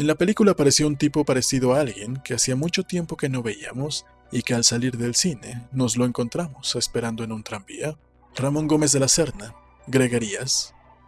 En la película apareció un tipo parecido a alguien que hacía mucho tiempo que no veíamos y que al salir del cine nos lo encontramos esperando en un tranvía. Ramón Gómez de la Serna, Gregarías,